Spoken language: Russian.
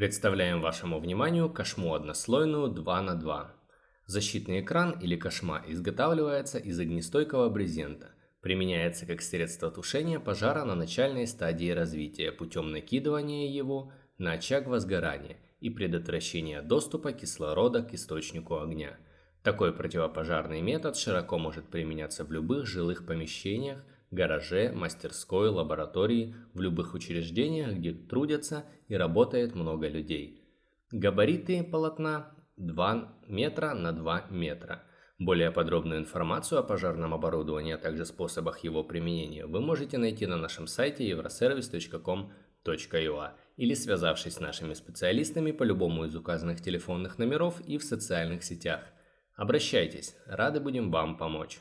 Представляем вашему вниманию кошму однослойную 2 на 2 Защитный экран или кошма изготавливается из огнестойкого брезента. Применяется как средство тушения пожара на начальной стадии развития путем накидывания его на очаг возгорания и предотвращения доступа кислорода к источнику огня. Такой противопожарный метод широко может применяться в любых жилых помещениях, гараже, мастерской, лаборатории, в любых учреждениях, где трудятся и работает много людей. Габариты полотна 2 метра на 2 метра. Более подробную информацию о пожарном оборудовании, а также способах его применения вы можете найти на нашем сайте euroservice.com.ua или связавшись с нашими специалистами по любому из указанных телефонных номеров и в социальных сетях. Обращайтесь, рады будем вам помочь.